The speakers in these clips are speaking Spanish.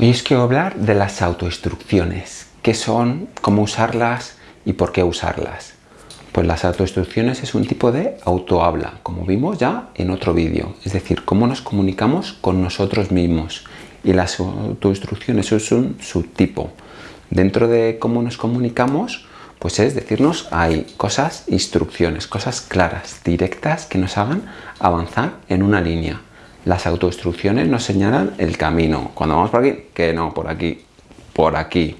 Hoy os quiero hablar de las autoinstrucciones, qué son, cómo usarlas y por qué usarlas. Pues las autoinstrucciones es un tipo de autohabla, como vimos ya en otro vídeo, es decir, cómo nos comunicamos con nosotros mismos. Y las autoinstrucciones es un subtipo. Dentro de cómo nos comunicamos, pues es decirnos hay cosas, instrucciones, cosas claras, directas que nos hagan avanzar en una línea. Las autoinstrucciones nos señalan el camino. Cuando vamos por aquí, que no, por aquí, por aquí.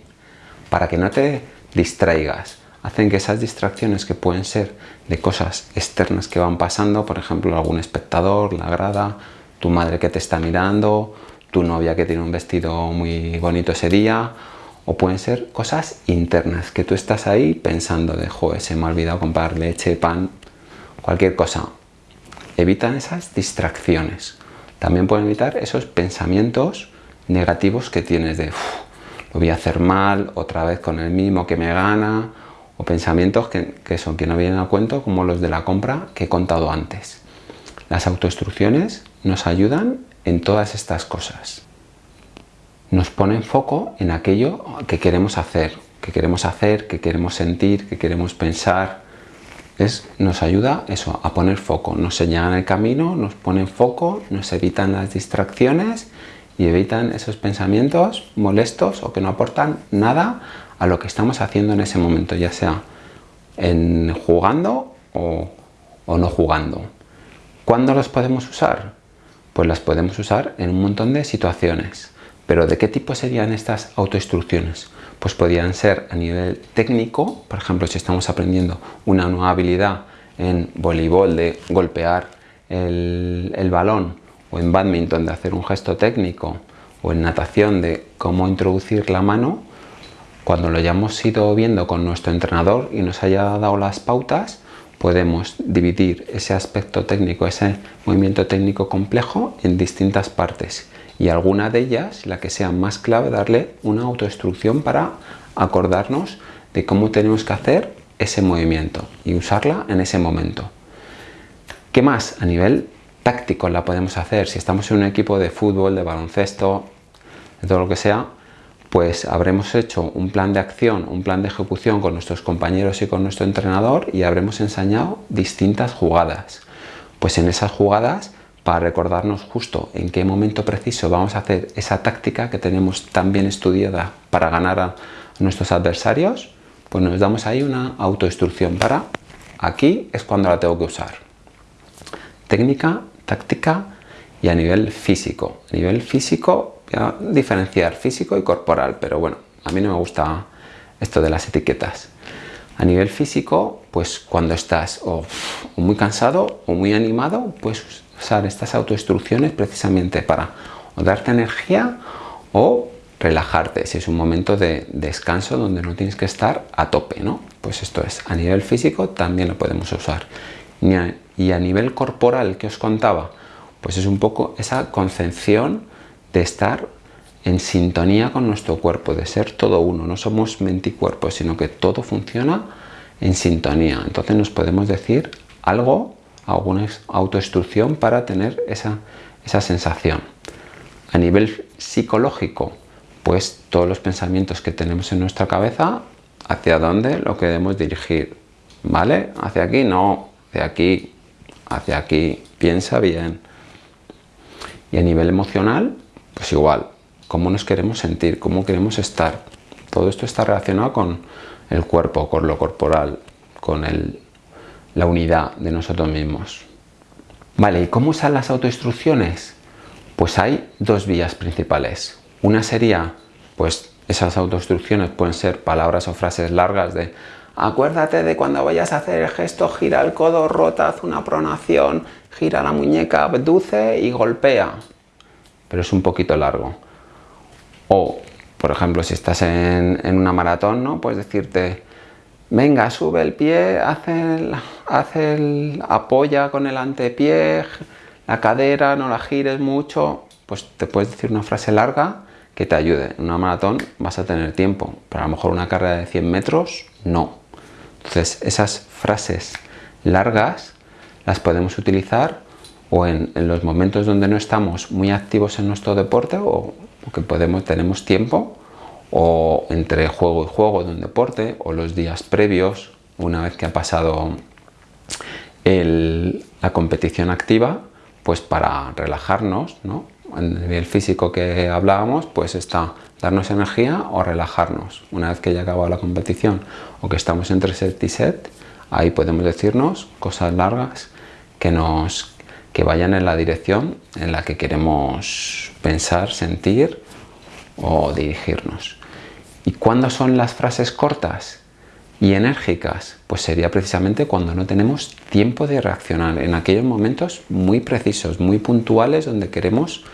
Para que no te distraigas. Hacen que esas distracciones que pueden ser de cosas externas que van pasando, por ejemplo, algún espectador, la grada, tu madre que te está mirando, tu novia que tiene un vestido muy bonito ese día, o pueden ser cosas internas, que tú estás ahí pensando de, joder, se me ha olvidado comprar leche, pan, cualquier cosa. Evitan esas distracciones. También pueden evitar esos pensamientos negativos que tienes de lo voy a hacer mal, otra vez con el mismo que me gana, o pensamientos que, son que no vienen a cuento como los de la compra que he contado antes. Las autoinstrucciones nos ayudan en todas estas cosas. Nos ponen foco en aquello que queremos hacer, que queremos hacer, que queremos sentir, que queremos pensar, nos ayuda eso, a poner foco, nos señalan el camino, nos ponen foco, nos evitan las distracciones y evitan esos pensamientos molestos o que no aportan nada a lo que estamos haciendo en ese momento, ya sea en jugando o, o no jugando. ¿Cuándo los podemos usar? Pues las podemos usar en un montón de situaciones. ¿Pero de qué tipo serían estas autoinstrucciones? Pues podrían ser a nivel técnico, por ejemplo, si estamos aprendiendo una nueva habilidad en voleibol de golpear el, el balón o en badminton de hacer un gesto técnico o en natación de cómo introducir la mano, cuando lo hayamos ido viendo con nuestro entrenador y nos haya dado las pautas, podemos dividir ese aspecto técnico, ese movimiento técnico complejo en distintas partes y alguna de ellas, la que sea más clave, darle una autoinstrucción para acordarnos de cómo tenemos que hacer ese movimiento y usarla en ese momento. ¿Qué más? A nivel táctico la podemos hacer. Si estamos en un equipo de fútbol, de baloncesto, de todo lo que sea, pues habremos hecho un plan de acción, un plan de ejecución con nuestros compañeros y con nuestro entrenador y habremos enseñado distintas jugadas. Pues en esas jugadas para recordarnos justo en qué momento preciso vamos a hacer esa táctica que tenemos tan bien estudiada para ganar a nuestros adversarios, pues nos damos ahí una autoinstrucción para aquí es cuando la tengo que usar. Técnica, táctica y a nivel físico. A nivel físico, voy a diferenciar físico y corporal, pero bueno, a mí no me gusta esto de las etiquetas. A nivel físico, pues cuando estás muy cansado o muy animado, pues usar estas autoinstrucciones precisamente para o darte energía o relajarte, si es un momento de descanso donde no tienes que estar a tope, ¿no? Pues esto es, a nivel físico también lo podemos usar. Y a nivel corporal que os contaba, pues es un poco esa concepción de estar en sintonía con nuestro cuerpo, de ser todo uno, no somos mente y cuerpo, sino que todo funciona en sintonía. Entonces nos podemos decir algo alguna autoinstrucción para tener esa, esa sensación. A nivel psicológico, pues todos los pensamientos que tenemos en nuestra cabeza, hacia dónde lo queremos dirigir, ¿vale? Hacia aquí no, hacia aquí, hacia aquí, piensa bien. Y a nivel emocional, pues igual, cómo nos queremos sentir, cómo queremos estar. Todo esto está relacionado con el cuerpo, con lo corporal, con el, la unidad de nosotros mismos. Vale, ¿y cómo usar las autoinstrucciones? Pues hay dos vías principales. Una sería, pues esas autoinstrucciones pueden ser palabras o frases largas de acuérdate de cuando vayas a hacer el gesto, gira el codo, rota, haz una pronación, gira la muñeca, abduce y golpea. Pero es un poquito largo. O, por ejemplo, si estás en, en una maratón, ¿no? Puedes decirte, venga, sube el pie, hace el, apoya con el antepié, la cadera, no la gires mucho, pues te puedes decir una frase larga que te ayude. En una maratón vas a tener tiempo, pero a lo mejor una carrera de 100 metros, no. Entonces, esas frases largas las podemos utilizar o en, los momentos donde no estamos muy activos en nuestro deporte o porque podemos, tenemos tiempo o entre juego y juego de un deporte o los días previos, una vez que ha pasado la competición activa, pues para relajarnos, ¿no? En el físico que hablábamos, pues está darnos energía o relajarnos. Una vez que ya acabado la competición o que estamos entre set y set, ahí podemos decirnos cosas largas que nos que vayan en la dirección en la que queremos pensar, sentir o dirigirnos. ¿Y cuándo son las frases cortas y enérgicas? Pues sería precisamente cuando no tenemos tiempo de reaccionar, en aquellos momentos muy precisos, muy puntuales, donde queremos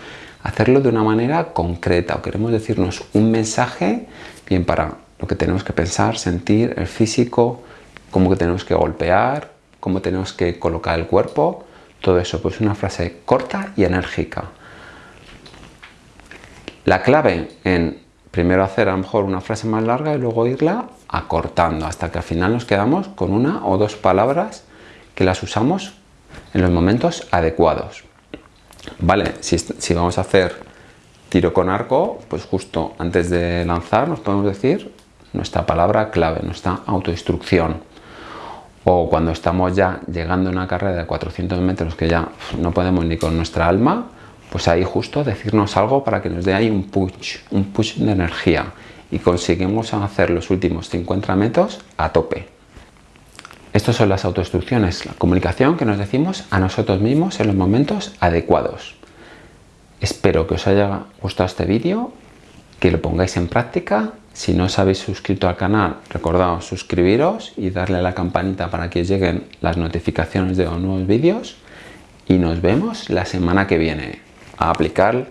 hacerlo de una manera concreta o queremos decirnos un mensaje bien para lo que tenemos que pensar, sentir, el físico, cómo que tenemos que golpear, cómo tenemos que colocar el cuerpo, todo eso, pues una frase corta y enérgica. La clave en primero hacer a lo mejor una frase más larga y luego irla acortando hasta que al final nos quedamos con una o dos palabras que las usamos en los momentos adecuados. Vale, si, vamos a hacer tiro con arco, pues justo antes de lanzar nos podemos decir nuestra palabra clave, nuestra autoinstrucción. O cuando estamos ya llegando a una carrera de 400 metros que ya no podemos ni con nuestra alma, pues ahí justo decirnos algo para que nos dé ahí un push, un push de energía y conseguimos hacer los últimos 50 metros a tope. Estas son las autoinstrucciones, la comunicación que nos decimos a nosotros mismos en los momentos adecuados. Espero que os haya gustado este vídeo, que lo pongáis en práctica. Si no os habéis suscrito al canal, recordad suscribiros y darle a la campanita para que os lleguen las notificaciones de los nuevos vídeos. Y nos vemos la semana que viene a aplicar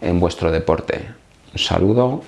en vuestro deporte. Un saludo